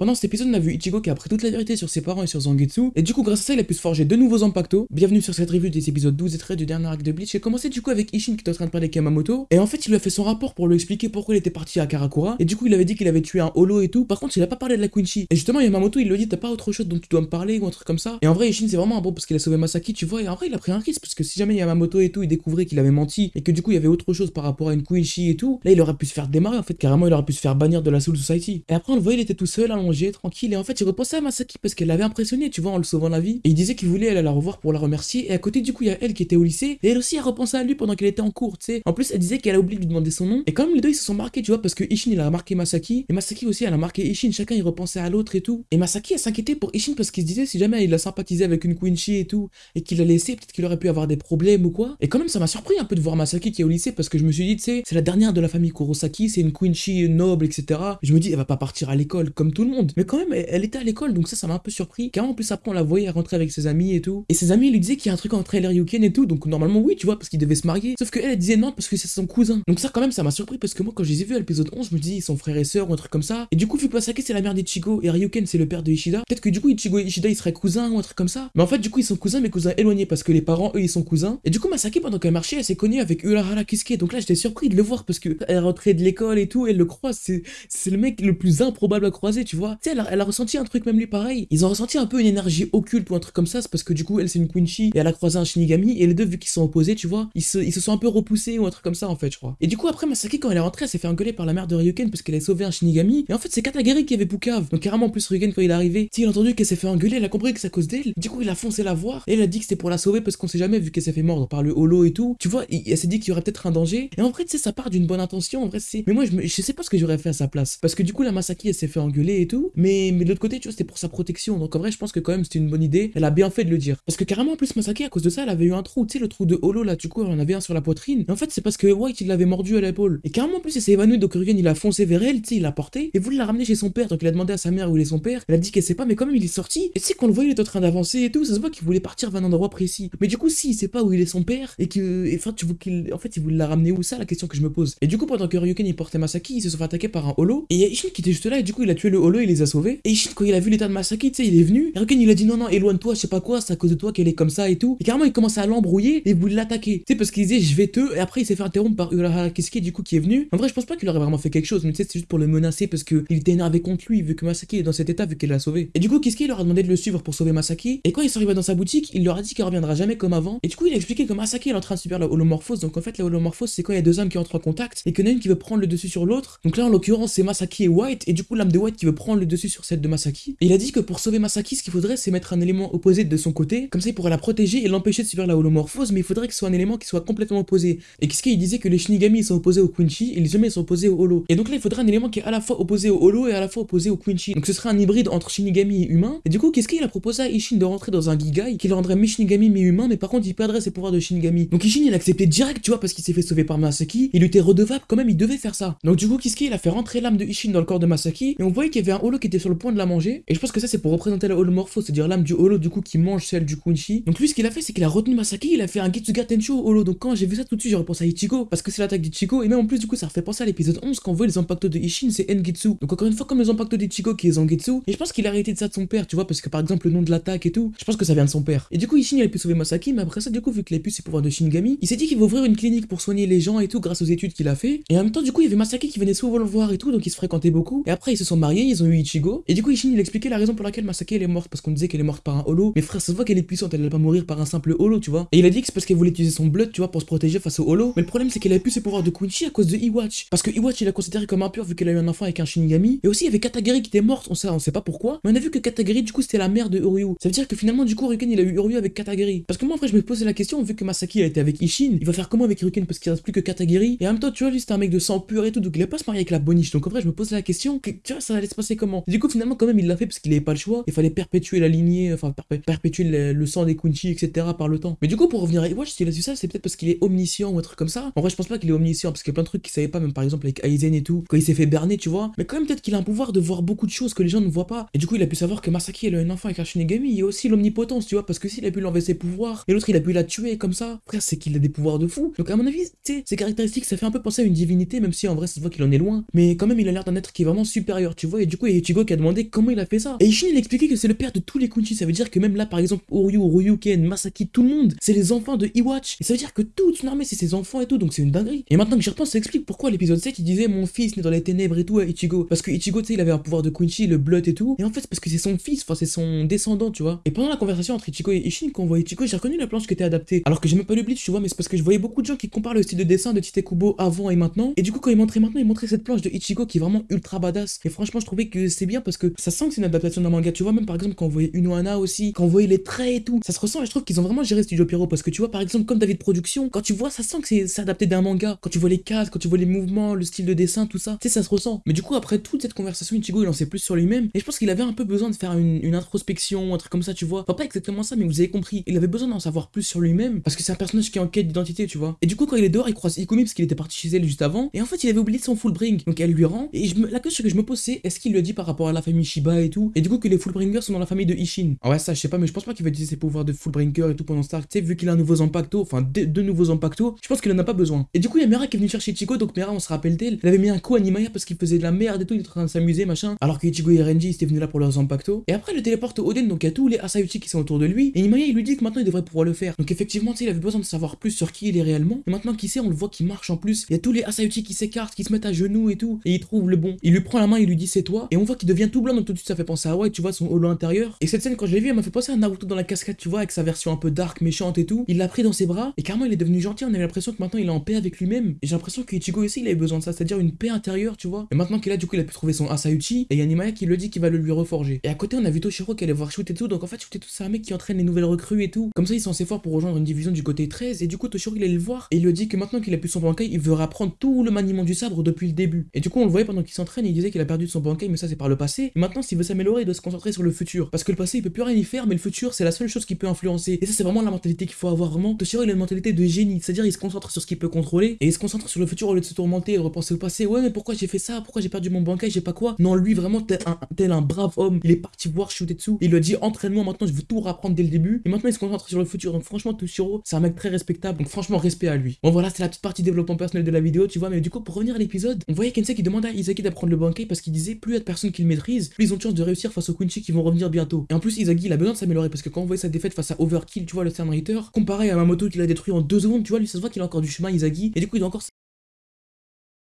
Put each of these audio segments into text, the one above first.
Pendant cet épisode, on a vu Ichigo qui a appris toute la vérité sur ses parents et sur Zangetsu, et du coup, grâce à ça, il a pu se forger deux nouveaux Impacto. Bienvenue sur cette review des épisodes 12 et 13 du dernier arc de Bleach. J'ai commencé du coup avec Ishin qui était en train de parler Kamamoto, et en fait, il lui a fait son rapport pour lui expliquer pourquoi il était parti à Karakura, et du coup, il avait dit qu'il avait tué un holo et tout. Par contre, il a pas parlé de la Quincy. Et justement, Yamamoto, il lui dit, t'as pas autre chose dont tu dois me parler ou un truc comme ça. Et en vrai, Ishin, c'est vraiment un bon parce qu'il a sauvé Masaki, tu vois, et en vrai, il a pris un risque parce que si jamais Yamamoto et tout, il découvrait qu'il avait menti et que du coup, il y avait autre chose par rapport à une Quincy et tout, là, il aurait pu se faire démarrer en fait, carrément, il aurait pu se faire bannir de la Soul Society. Et après, on le voyait, il était tout seul, allongé, tranquille, et en fait, il repensait à Masaki parce qu'elle l'avait impressionné, tu vois, en le sauvant la vie. Et il disait qu'il voulait aller la revoir pour la remercier. Et à côté, du coup, il y a elle qui était au lycée. Et elle aussi, a repensé à lui pendant qu'elle était en cours, tu sais. En plus, elle disait qu'elle a oublié de lui demander son nom. Et quand même, les deux, ils se sont marqués, tu vois, parce que Ishin, il a marqué Masaki. Et Masaki aussi, elle a marqué Ishin. Chacun, il repensait à l'autre et tout. Et Masaki, elle s'inquiétait pour Ishin parce qu'il se disait, si jamais il a sympathisé avec une Quincy et tout, et qu'il l'a laissé, peut-être qu'il aurait pu avoir des problèmes ou quoi. Et quand même, ça m'a surpris un peu de voir Masaki qui est au lycée parce que je me suis dit, tu sais, c'est la dernière de la famille Kurosaki, c'est une Quincy noble, etc. je me dis, elle va pas partir à l'école comme tout le monde. Mais quand même, elle, était à l'école, donc ça, ça m'a un peu surpris. Car en plus, après, on la voyait rentrer avec ses amis et tout. Et ses amis lui disaient qu'il y a un truc entre elle et Ryuken et tout. Donc normalement, oui, tu vois, parce qu'ils devaient se marier. Sauf qu'elle, elle disait non parce que c'est son cousin. Donc ça, quand même, ça m'a surpris parce que moi, quand je les ai vus à l'épisode 11, je me dis, ils sont frères et sœurs ou un truc comme ça. Et du coup, vu que Masaki, c'est la mère d'Ichigo et Ryuken, c'est le père de Ishida, peut-être que du coup, Ichigo et Ishida, ils seraient cousins ou un truc comme ça. Mais en fait, du coup, ils sont cousins, mais cousins éloignés parce que les parents, eux, ils sont cousins. Et du coup, Masaki, pendant qu'elle marchait, elle s'est connue avec Urahara Kisuke. Donc là, j'étais surpris de le voir parce que elle rentrait de l'école et tout, elle le croise. C'est le mec le plus improbable à croiser, tu vois. Tu sais, elle, a ressenti un truc même lui pareil. Ils ont ressenti un peu une énergie occulte ou un truc comme ça. C'est parce que du coup, elle, c'est une Quincy et elle a croisé un Shinigami. Et les deux, vu qu'ils sont opposés, tu vois, ils se, sont un peu repoussés ou un truc comme ça, en fait, je crois. Et du coup, après, Masaki, quand elle est rentrée, elle s'est fait engueuler par la mère de Ryuken parce qu'elle a sauvé un Shinigami. Et en fait, c'est Katagiri qui avait Poucave. Donc, carrément, en plus, Ryuken, quand il est arrivé, il a entendu qu'elle s'est fait engueuler, elle a compris que c'est à cause d'elle. Du coup, il a foncé la voir. Et elle a dit que c'était pour la sauver parce qu'on sait jamais, vu qu'elle s'est fait mordre par le holo et tout. Tu vois, elle s'est dit qu'il y aurait peut-être un danger. Et en vrai, tu sais, ça part d'une bonne intention. En vrai, c'est. Mais moi, je, je sais pas ce que j'aurais fait à sa place. Parce que du coup, la Masaki, elle s'est fait engueuler et Mais, mais de l'autre côté, tu vois, c'était pour sa protection. Donc, en vrai, je pense que quand même, c'était une bonne idée. Elle a bien fait de le dire. Parce que carrément, en plus, Masaki, à cause de ça, elle avait eu un trou. Tu sais, le trou de holo là, du coup, elle en avait un sur la poitrine. Et en fait, c'est parce que White, il l'avait mordu à l'épaule. Et carrément, en plus, elle s'est évanouie. Donc, Ryugen, il a foncé vers elle, tu sais, il l'a porté. Et voulait la ramener chez son père. Donc, il a demandé à sa mère où il est son père. Elle a dit qu'elle sait pas, mais quand même, il est sorti. Et tu sais, qu'on le voyait, il est en train d'avancer et tout. Ça se voit qu'il voulait partir vers un endroit précis. Mais du coup, si il sait pas où il est son père et que, enfin, tu vois qu'il, en fait, il voulait la ramener où ça, la question que je me pose. Et du coup, pendant que Ryuken il portait Masaki, ils se sont fait attaquer par un holo. Et il y a Ishin qui était juste là, et du coup, il a tué le holo, il les a sauvés. Et Ishin, quand il a vu l'état de Masaki, tu sais, il est venu. Et Ryuken, il a dit non, non, éloigne-toi, je sais pas quoi, c'est à cause de toi qu'elle est comme ça et tout. Et carrément, il commence à l'embrouiller et voulait l'attaquer. Tu sais, parce qu'il disait je vais te. Et après, il s'est fait interrompre par Urahara Kisuke, du coup, qui est venu. En vrai, je pense pas qu'il aurait vraiment fait quelque chose, mais tu sais, c'est juste pour le menacer parce qu'il était énervé contre lui, vu que Masaki est dans cet état, vu qu'elle l'a sauvé. Et du coup, Kisuke, leur a demandé de le suivre pour sauver Masaki? Et quand il s'arriva dans sa boutique, il leur a dit qu'il reviendra jamais comme avant. Et du coup, il a expliqué que Masaki est en train de subir la holomorphose. Donc en fait, la holomorphose, c'est quand il y a deux âmes qui entrent en contact et qu'il y en a une qui veut prendre le dessus sur l'autre. Donc là, en l'occurrence, c'est Masaki et White. Et du coup, l'âme de White qui veut prendre le dessus sur celle de Masaki. Et il a dit que pour sauver Masaki, ce qu'il faudrait, c'est mettre un élément opposé de son côté. Comme ça, il pourrait la protéger et l'empêcher de subir la holomorphose. Mais il faudrait que ce soit un élément qui soit complètement opposé. Et Kisuke, il disait que les Shinigami sont opposés au Quincy et les humains sont opposés au Holo. Et donc là, il faudrait un élément qui est à la fois opposé au Holo et à la fois opposé au Quincy. Donc ce serait un hybride entre Shinigami et humain. Et du coup, Kisuke, il a proposé à Ishin de rentrer dans un Gigai qui le rendrait mi-Shinigami mi-humain, mais par contre, il perdrait ses pouvoirs de Shinigami. Donc Ishin, il a accepté direct, tu vois, parce qu'il s'est fait sauver par Masaki. Il était redevable, quand même, il devait faire ça. Donc du coup, a fait rentrer l'âme de Ishin dans le corps de Masaki? Et on voyait qu'il y avait un Holo qui était sur le point de la manger. Et je pense que ça, c'est pour représenter la holomorphose, c'est-à-dire l'âme du Holo, du coup, qui mange celle du Quincy. Donc lui, ce qu'il a fait, c'est qu'il a retenu Masaki, il a fait un Getsuga Tensho au Holo. Donc quand j'ai vu ça tout de suite, j'ai repensé à Ichigo, parce que c'est l'attaque d'Ichigo. Et même en plus, du coup, ça refait penser à l'épisode 11 quand on voit les impactos de Ishin, c'est Engetsu. Donc encore une fois, comme les impactos d'Ichigo qui est Zangetsu. Et je pense qu'il a hérité de ça de son père, tu vois, parce que par exemple, le nom de l'attaque et tout, je pense que ça vient de son père. Et du coup, Ishin, il a pu sauver Masaki, mais après ça, du coup, vu qu'il a pu ses pouvoirs de Shinigami, il s'est dit qu'il va ouvrir une clinique pour soigner les gens et tout grâce aux études qu'il a fait. Et en même temps, du coup, il y avait Masaki qui venait souvent le voir et tout, donc ils se fréquentaient beaucoup. Et après, ils se sont mariés, ils ont Ichigo. Et du coup, Ishin, il expliquait la raison pour laquelle Masaki elle est morte, parce qu'on disait qu'elle est morte par un holo. Mais frère, ça se voit qu'elle est puissante, elle allait pas mourir par un simple holo, tu vois. Et il a dit que c'est parce qu'elle voulait utiliser son blood, tu vois, pour se protéger face au holo. Mais le problème, c'est qu'elle a pu ses pouvoirs de Quincy à cause de Iwatch. Parce que Iwatch, il a considéré comme impur vu qu'elle a eu un enfant avec un Shinigami. Et aussi, il y avait Katagiri qui était morte, on sait, on sait pas pourquoi. Mais on a vu que Katagiri, du coup, c'était la mère de Uryu. Ça veut dire que finalement, du coup, Ryuken, il a eu Uryu avec Katagiri. Parce que moi, après, je me posais la question, vu que Masaki a été avec Ishin, il va faire comment avec Ryuken parce qu'il reste plus que Katagiri. Et en même temps, tu vois, lui, c'était un mec de sang pur et tout, donc il a pas se marier avec la boniche. Donc en vrai, je me posais la question, que, tu vois, ça allait se passer Du coup, finalement, quand même, il l'a fait parce qu'il avait pas le choix. Il fallait perpétuer la lignée, enfin, perpétuer le, sang des Quincy, etc. par le temps. Mais du coup, pour revenir à Iwatch, s'il a su ça, c'est peut-être parce qu'il est omniscient ou un truc comme ça. En vrai, je pense pas qu'il est omniscient parce qu'il y a plein de trucs qu'il savait pas, même par exemple avec Aizen et tout, quand il s'est fait berner, tu vois. Mais quand même, peut-être qu'il a un pouvoir de voir beaucoup de choses que les gens ne voient pas. Et du coup, il a pu savoir que Masaki, elle a un enfant avec un Shinigami. Il y a aussi l'omnipotence, tu vois, parce que s'il a pu l'enlever ses pouvoirs et l'autre, il a pu la tuer comme ça, frère, c'est qu'il a des pouvoirs de fou. Donc, à mon avis, tu ses caractéristiques, ça fait un peu penser à une divinité, même si en vrai, ça se voit qu'il en est loin. Mais quand même, il a l'air d'un être qui est vraiment supérieur, tu vois. Et du coup, et Ichigo qui a demandé comment il a fait ça. Et Ishin il a expliqué que c'est le père de tous les Kunchi, ça veut dire que même là par exemple Oryu, Ryuken, Masaki, tout le monde, c'est les enfants de Iwatch. Et ça veut dire que toute son armée c'est ses enfants et tout, donc c'est une dinguerie. Et maintenant que j'y repense, ça explique pourquoi l'épisode 7 il disait mon fils né dans les ténèbres et tout à Ichigo. Parce que Ichigo tu sais il avait un pouvoir de Kunchi, le blood et tout. Et en fait parce que c'est son fils, enfin c'est son descendant, tu vois. Et pendant la conversation entre Ichigo et Ishin, quand on voit Ichigo, j'ai reconnu la planche qui était adaptée. Alors que j'ai même pas bleach, tu vois, mais c'est parce que je voyais beaucoup de gens qui comparent le style de dessin de Tite Kubo avant et maintenant. Et du coup, quand il montrait maintenant, il montrait cette planche de Ichigo qui est vraiment ultra badass. Et franchement, je trouvais que c'est bien parce que ça sent que c'est une adaptation d'un manga. Tu vois, même par exemple, quand on voyait Unohana aussi, quand on voyait les traits et tout, ça se ressent. Et je trouve qu'ils ont vraiment géré Studio Pierrot parce que tu vois, par exemple, comme David Production, quand tu vois, ça sent que c'est adapté d'un manga. Quand tu vois les cases, quand tu vois les mouvements, le style de dessin, tout ça, tu sais, ça se ressent. Mais du coup, après toute cette conversation, Ichigo, il en sait plus sur lui-même. Et je pense qu'il avait un peu besoin de faire une, introspection, un truc comme ça, tu vois. Enfin, pas exactement ça, mais vous avez compris. Il avait besoin d'en savoir plus sur lui-même parce que c'est un personnage qui est en quête d'identité, tu vois. Et du coup, quand il est dehors, il croise Ikumi parce qu'il était parti chez elle juste avant. Et en fait, il avait oublié son full bring. Donc elle lui rend. Et la question que je me pose, c'est est-ce qu'il dit par rapport à la famille Shiba et tout Et du coup, que les fullbringers sont dans la famille de Ishin. Ah ouais, ça, je sais pas, mais je pense pas qu'il va utiliser ses pouvoirs de fullbringer et tout pendant Stark. Tu sais, vu qu'il a un nouveau Zampacto, enfin deux, nouveaux Zampacto, je pense qu'il en a pas besoin. Et du coup, il y a Mera qui est venu chercher Chico. Donc Mera, on se rappelle d'elle. Elle avait mis un coup à Nimaya parce qu'il faisait de la merde et tout. Il était en train de s'amuser, machin. Alors que Ichigo et Renji, ils étaient venus là pour leurs Zampacto. Et après, le téléporte Oden. Donc il y a tous les Asayuchi qui sont autour de lui. Et Nimaya, il lui dit que maintenant il devrait pouvoir le faire. Donc effectivement, tu sais, il avait besoin de savoir plus sur qui il est réellement. Et maintenant qu'il sait, on le voit qui marche en plus. Il y a tous les Asayuchi qui s'écartent, qui se mettent à genoux et tout. Et il trouve le bon. Il lui prend la main, il lui dit c'est toi. Et on voit qu'il devient tout blanc, donc tout de suite ça fait penser à ouais, tu vois, son holo intérieur. Et cette scène, quand je l'ai vu, elle m'a fait penser à Naruto dans la cascade, tu vois, avec sa version un peu dark, méchante et tout. Il l'a pris dans ses bras. Et carrément, il est devenu gentil. On avait l'impression que maintenant il est en paix avec lui-même. Et j'ai l'impression que Ichigo aussi, il avait besoin de ça, c'est-à-dire une paix intérieure, tu vois. Et maintenant qu'il a, du coup, il a pu trouver son Asayuchi. Et Yanimaya qui le dit qu'il va le lui reforger. Et à côté, on a vu Toshiro qui allait voir Shoot et tout. Donc en fait, Shoot et tout, c'est un mec qui entraîne les nouvelles recrues et tout. Comme ça, ils sont assez forts pour rejoindre une division du côté 13. Et du coup, Toshiro, il allait le voir. Et il lui dit que maintenant qu'il a pu son bankai, il veut apprendre tout le maniement du sabre depuis le début. Et du coup, on le voyait pendant qu'il s'entraîne, il disait qu'il a perdu son ça c'est par le passé. Et maintenant, s'il veut s'améliorer, il doit se concentrer sur le futur. Parce que le passé, il peut plus rien y faire, mais le futur, c'est la seule chose qui peut influencer. Et ça, c'est vraiment la mentalité qu'il faut avoir vraiment. Toshiro, il a une mentalité de génie, c'est-à-dire il se concentre sur ce qu'il peut contrôler et il se concentre sur le futur au lieu de se tourmenter et de repenser au passé. Ouais, mais pourquoi j'ai fait ça? Pourquoi j'ai perdu mon bankai J'ai pas quoi? Non, lui, vraiment, tel un, tel un brave homme, il est parti voir Shutetsu. Il lui a dit entraînement maintenant, je veux tout apprendre dès le début. Et maintenant, il se concentre sur le futur. Donc, franchement, Toshiro, c'est un mec très respectable. Donc, franchement, respect à lui. Bon, voilà, c'est la petite partie développement personnel de la vidéo, tu vois. Mais du coup, pour revenir à l'épisode, on voyait Kensei qui demande à Izagi d'apprendre le bankai parce qu'il disait plus de personnes qui le maîtrisent, ils ont chance de réussir face aux Kunchi qui vont revenir bientôt. Et en plus, Izagi, il a besoin de s'améliorer parce que quand on voit sa défaite face à Overkill, tu vois, le Ritter, comparé à Mamoto qu'il a détruit en deux secondes, tu vois, lui, ça se voit qu'il a encore du chemin, Izagi. Et du coup, il doit encore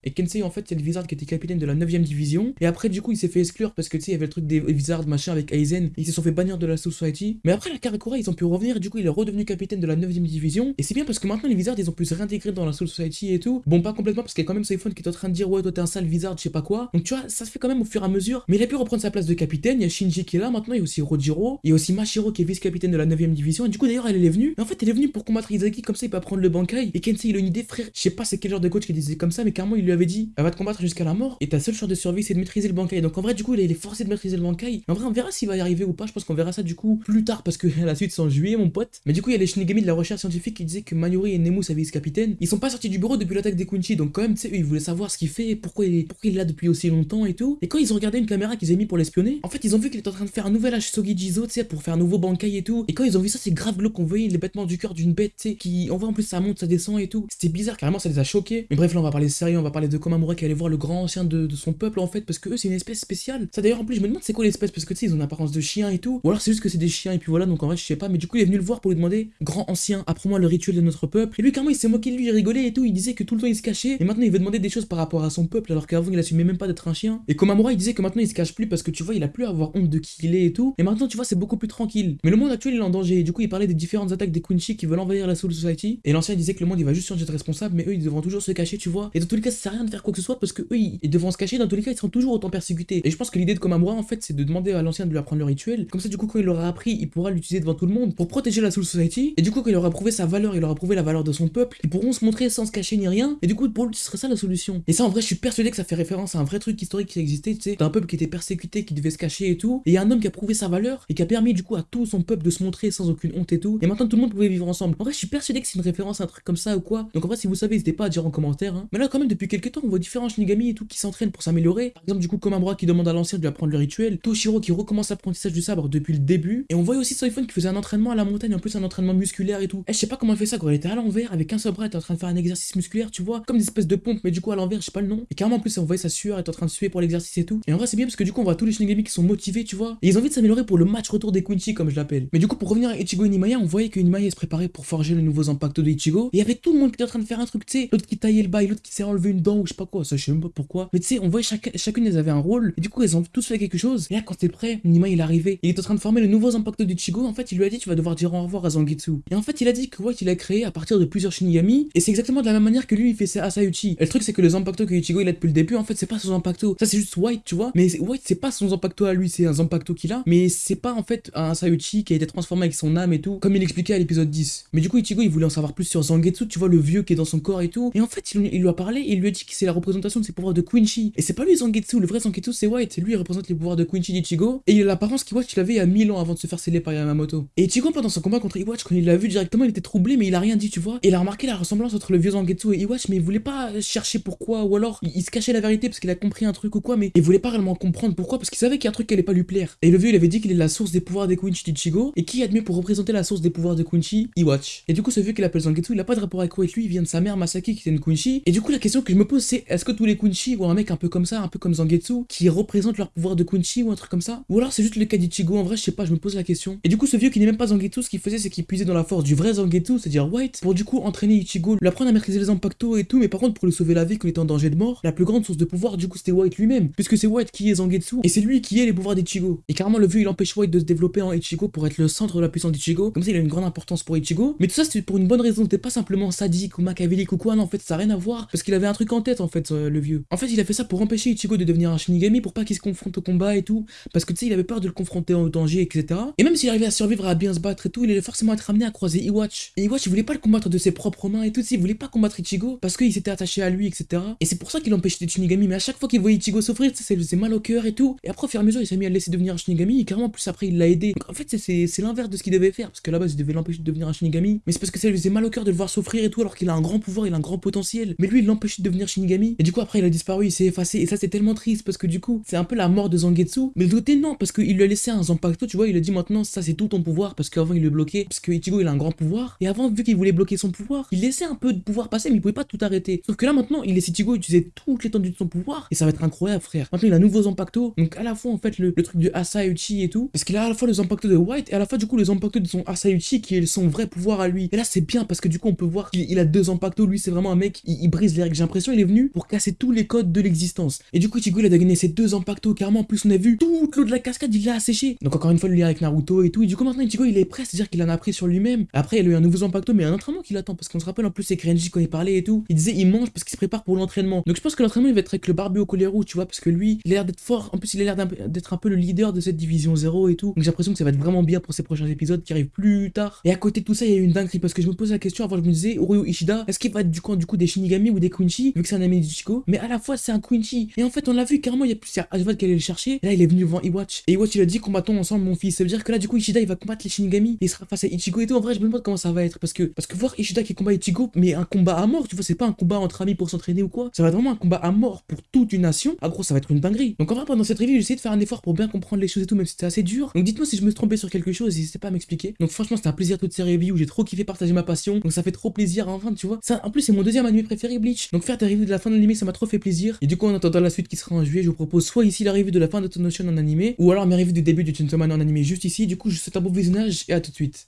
et Kensei, en fait, c'est le Wizard qui était capitaine de la 9ème division. Et après, du coup, il s'est fait exclure parce que tu sais, il y avait le truc des Wizards, machin, avec Aizen. Ils se sont fait bannir de la Society. Mais après, la Karakura, ils ont pu revenir. Du coup, il est redevenu capitaine de la 9ème division. Et c'est bien parce que maintenant, les Wizards, ils ont pu se réintégrer dans la Soul Society et tout. Bon, pas complètement parce qu'il y a quand même Seifon qui est en train de dire, ouais, toi, t'es un sale Wizard, je sais pas quoi. Donc, tu vois, ça se fait quand même au fur et à mesure. Mais il a pu reprendre sa place de capitaine. Il y a Shinji qui est là maintenant. Il y a aussi Rojiro. Il y a aussi Mashiro qui est vice-capitaine de la 9ème division. Et du coup, d'ailleurs, elle est venue. En fait, elle est venue pour combattre Izaki. Comme ça, il peut prendre le Bankai. Et Kensei, il a une idée, frère. Je sais pas c'est quel genre de coach qui disait comme ça, mais carrément, il lui avait dit, elle va te combattre jusqu'à la mort et ta seule chance de survie c'est de maîtriser le bankai. Donc en vrai du coup il est forcé de maîtriser le bankai. En vrai on verra s'il va y arriver ou pas, je pense qu'on verra ça du coup plus tard parce que la suite c'est en juillet mon pote. Mais du coup il y a les Shinigami de la recherche scientifique qui disaient que Mayuri et Nemu sa vice-capitaine, ils sont pas sortis du bureau depuis l'attaque des Kunchi donc quand même tu sais ils voulaient savoir ce qu'il fait, pourquoi il, est, pourquoi il est là depuis aussi longtemps et tout. Et quand ils ont regardé une caméra qu'ils avaient mis pour l'espionner, en fait ils ont vu qu'il était en train de faire un nouvel Hashogi Jizo tu sais pour faire un nouveau bankai et tout. Et quand ils ont vu ça c'est grave glauque qu'on voyait les bêtements du cœur d'une bête tu sais qui on voit en plus ça monte, ça descend et tout. C'était bizarre carrément ça les a choqués. Mais bref là on va parler sérieux, on va parler de Komamura qui allait voir le grand ancien de, son peuple en fait parce que eux c'est une espèce spéciale. Ça d'ailleurs en plus je me demande c'est quoi l'espèce? Parce que tu sais ils ont une apparence de chien et tout. Ou alors c'est juste que c'est des chiens et puis voilà donc en vrai je sais pas mais du coup il est venu le voir pour lui demander grand ancien apprends-moi le rituel de notre peuple. Et lui carrément il s'est moqué de lui, il rigolait et tout, il disait que tout le temps il se cachait et maintenant il veut demander des choses par rapport à son peuple alors qu'avant il assumait même pas d'être un chien. Et Komamura il disait que maintenant il se cache plus parce que tu vois il a plus à avoir honte de qui il est et tout. Et maintenant tu vois c'est beaucoup plus tranquille. Mais le monde actuel il est en danger et du coup il parlait des différentes attaques des Kunchi qui veulent envahir la Soul Society et l'ancien disait que le monde il va juste changer de responsable mais eux ils devront toujours se cacher tu vois. Et dans tous les cas sert à rien de faire quoi que ce soit parce que eux ils devront se cacher dans tous les cas ils seront toujours autant persécutés. Et je pense que l'idée de Komamura en fait c'est de demander à l'ancien de lui apprendre le rituel. Comme ça du coup quand il l'aura appris il pourra l'utiliser devant tout le monde pour protéger la Soul Society. Et du coup quand il aura prouvé sa valeur, il aura prouvé la valeur de son peuple, ils pourront se montrer sans se cacher ni rien. Et du coup pour lui ce serait ça la solution. Et ça en vrai je suis persuadé que ça fait référence à un vrai truc historique qui existait, tu sais, d'un peuple qui était persécuté, qui devait se cacher et tout. Et un homme qui a prouvé sa valeur et qui a permis du coup à tout son peuple de se montrer sans aucune honte et tout. Et maintenant tout le monde pouvait vivre ensemble. En vrai je suis persuadé que c'est une référence à un truc comme ça ou quoi. Donc en vrai si vous savez n'hésitez pas à dire en commentaire. hein. Mais là quand même depuis quelques temps, on voit différents Shinigami et tout qui s'entraînent pour s'améliorer. Par exemple, du coup, bras qui demande à l'ancien de lui apprendre le rituel, Toshiro qui recommence l'apprentissage du sabre depuis le début. Et on voyait aussi Soifun qui faisait un entraînement à la montagne, en plus un entraînement musculaire et tout. Eh, je sais pas comment elle fait ça quand elle était à l'envers avec un seul bras, elle était en train de faire un exercice musculaire, tu vois, comme des espèces de pompes, mais du coup à l'envers, je sais pas le nom. Et carrément en plus, on voyait sa sueur, était en train de suer pour l'exercice et tout. Et en vrai, c'est bien parce que du coup, on voit tous les Shinigami qui sont motivés, tu vois. Et ils ont envie de s'améliorer pour le match retour des Quincy, comme je l'appelle. Mais du coup, pour revenir à Ichigo et Nimaya, on voyait que Nimaya se préparait pour forger les nouveaux impacts de Ichigo. Et il y avait tout le monde qui était en train de faire un truc, tu sais, l'autre qui taillait le bail, l'autre qui s'est enlevé une ou je sais pas quoi, ça je sais même pas pourquoi. Mais tu sais, on voyait chacune elles avaient un rôle. Et du coup, elles ont tous fait quelque chose. Et là, quand t'es prêt, Nimaya il est arrivé. Il est en train de former les nouveaux impacts d'Ichigo. En fait, il lui a dit tu vas devoir dire au revoir à Zangetsu. Et en fait, il a dit que White il a créé à partir de plusieurs Shinigami. Et c'est exactement de la même manière que lui il fait ses Asayuchi. Et le truc c'est que les impactos que Ichigo il a depuis le début, en fait, c'est pas son impacto. Ça c'est juste White, tu vois. Mais White c'est pas son impacto à lui, c'est un impacto qu'il a. Mais c'est pas en fait un Asayuchi qui a été transformé avec son âme et tout, comme il expliquait à l'épisode 10. Mais du coup, Ichigo il voulait en savoir plus sur Zangetsu, tu vois, le vieux qui est dans son corps et tout. Et en fait, il, lui a parlé il lui a dit que c'est la représentation de ses pouvoirs de Quincy. Et c'est pas lui Zangetsu, le vrai Zangetsu c'est White. Lui il représente les pouvoirs de Quincy d'Ichigo. Et il a l'apparence qu'Iwatch il avait il y a 1000 ans avant de se faire sceller par Yamamoto. Et Ichigo pendant son combat contre Iwatch, quand il l'a vu directement, il était troublé, mais il a rien dit, tu vois. Et il a remarqué la ressemblance entre le vieux Zangetsu et Iwatch, mais il voulait pas chercher pourquoi, ou alors il, se cachait la vérité parce qu'il a compris un truc ou quoi, mais il voulait pas réellement comprendre pourquoi, parce qu'il savait qu'il y a un truc qui allait pas lui plaire. Et le vieux il avait dit qu'il est la source des pouvoirs des Quincy d'Ichigo, et qui admet pour représenter la source des pouvoirs de Quincy? Iwatch. Et du coup, ce vieux qu'il appelle Zangetsu, il a pas de rapport avec lui, il vient de sa mère Masaki qui était une Quincy. Et du coup, la question que je me pose, c'est est-ce que tous les Quincy ou un mec un peu comme ça, un peu comme Zangetsu, qui représente leur pouvoir de Quincy ou un truc comme ça? Ou alors c'est juste le cas d'Ichigo, en vrai, je sais pas, je me pose la question. Et du coup, ce vieux qui n'est même pas Zangetsu, ce qu'il faisait, c'est qu'il puisait dans la force du vrai Zangetsu, c'est-à-dire White, pour du coup entraîner Ichigo, lui apprendre à maîtriser les impactos et tout, mais par contre, pour lui sauver la vie quand il était en danger de mort, la plus grande source de pouvoir, du coup, c'était White lui-même, puisque c'est White qui est Zangetsu, et c'est lui qui est les pouvoirs d'Ichigo. Et carrément, le vieux, il empêche White de se développer en Ichigo pour être le centre de la puissance d'Ichigo, comme ça, il a une grande importance pour Ichigo. Mais tout ça, c'était pour une bonne raison, c'était pas simplement sadique ou machiavélique ou quoi, non, en fait, ça n'a rien à voir, parce qu'il avait un truc en tête, en fait, euh, le vieux. En fait, il a fait ça pour empêcher Ichigo de devenir un Shinigami, pour pas qu'il se confronte au combat et tout, parce que tu sais, il avait peur de le confronter en danger, etc. Et même s'il arrivait à survivre, à bien se battre et tout, il allait forcément être amené à croiser Iwatch. Et Iwatch, il voulait pas le combattre de ses propres mains et tout, il voulait pas combattre Ichigo parce qu'il s'était attaché à lui, etc. Et c'est pour ça qu'il empêchait des Shinigami, mais à chaque fois qu'il voyait Ichigo souffrir, ça lui faisait mal au cœur et tout. Et après, au fur et à mesure, il s'est mis à le laisser devenir un Shinigami, et carrément, plus après, il l'a aidé. En fait, c'est l'inverse de ce qu'il devait faire, parce que là-bas, il devait l'empêcher de devenir un Shinigami, mais c'est parce que ça lui faisait mal au cœur de le voir souffrir et tout, alors qu'il a un grand pouvoir, un grand potentiel. Mais lui, il l'empêchait de devenir Shinigami. Et du coup, après, il a disparu, il s'est effacé, et ça, c'est tellement triste, parce que du coup, c'est un peu la mort de Zangetsu. Mais de côté, non, parce qu'il lui a laissé un Zanpakuto, tu vois, il a dit maintenant, ça, c'est tout ton pouvoir, parce qu'avant, il le bloquait, parce que Ichigo, il a un grand pouvoir. Et avant, vu qu'il voulait bloquer son pouvoir, il laissait un peu de pouvoir passer, mais il pouvait pas tout arrêter. Sauf que là, maintenant, il laisse Ichigo utiliser toute l'étendue de son pouvoir, et ça va être incroyable, frère. Maintenant, il a un nouveau Zanpakuto, donc à la fois, en fait, le, truc de Asayuchi et tout, parce qu'il a à la fois le Zanpakuto de White, et à la fois, du coup, le Zanpakuto de son Asayuchi, qui est son vrai pouvoir à lui. Et là, c'est bien, parce que du coup, on peut voir qu'il a deux Zanpakuto, lui, c'est vraiment un mec, il, brise les règles. J'ai l'impression, est venu pour casser tous les codes de l'existence. Et du coup, Ichigo, il a gagné ses deux Zanpakuto, carrément, en plus, on a vu toute l'eau de la cascade, il l'a asséché. Donc, encore une fois, le lien avec Naruto et tout, et du coup, maintenant, Ichigo, il est prêt, c'est-à-dire qu'il en a pris sur lui-même. Après, il a eu un nouveau Zanpakuto, mais un entraînement qu'il attend, parce qu'on se rappelle en plus, c'est Krenji quand il parlait et tout. Il disait, il mange parce qu'il se prépare pour l'entraînement. Donc, je pense que l'entraînement, il va être avec le barbu au rouge, tu vois, parce que lui, il a l'air d'être fort. En plus, il a l'air d'être un peu le leader de cette division 0 et tout. Donc, j'ai l'impression que ça va être vraiment bien pour ces prochains épisodes qui arrivent plus tard. Et à côté de tout ça, il y a eu une dinguerie, parce que je me pose la question avant, je me disais, Oryo Ishida, est-ce qu'il va être du camp du coup des Shinigami ou des Quincy, vu que c'est un ami d'Ichigo Mais à la fois, c'est un Quincy. Et en fait, on l'a vu carrément, il y a plus Ashvad qui allait le chercher. Et là, il est venu devant Iwatch. Et Iwatch, il a dit, combattons ensemble, mon fils. Ça veut dire que là, du coup, Ishida, il va combattre les Shinigami. Et il sera face à Ichigo et tout. En vrai, je me demande comment ça va être. Parce que, parce que voir Ishida qui combat Ichigo, mais un combat à mort, tu vois, c'est pas un combat entre amis pour s'entraîner ou quoi. Ça va être vraiment un combat à mort pour toute une nation. Ah, gros, ça va être une dinguerie. Donc, en vrai, pendant cette review, j'ai essayé de faire un effort pour bien comprendre les choses et tout, même si c'était assez dur. Donc, dites-moi si je me suis trompé sur quelque chose, n'hésitez pas à m'expliquer. Donc, franchement, c'était un plaisir toutes ces reviews. J'ai trop kiffé partager ma passion. Donc, ça fait trop plaisir, enfin, tu vois. Ça, en plus, c'est mon deuxième anime préféré, Bleach. Donc, faire reviews de la fin de l'anime, ça m'a trop fait plaisir. Et du coup, en attendant la suite qui sera en juillet, je vous propose soit ici la revue de la fin de Ocean en animé, ou alors mes du début du Chainsaw Man en animé juste ici. Du coup, je vous souhaite un bon visionnage et à tout de suite.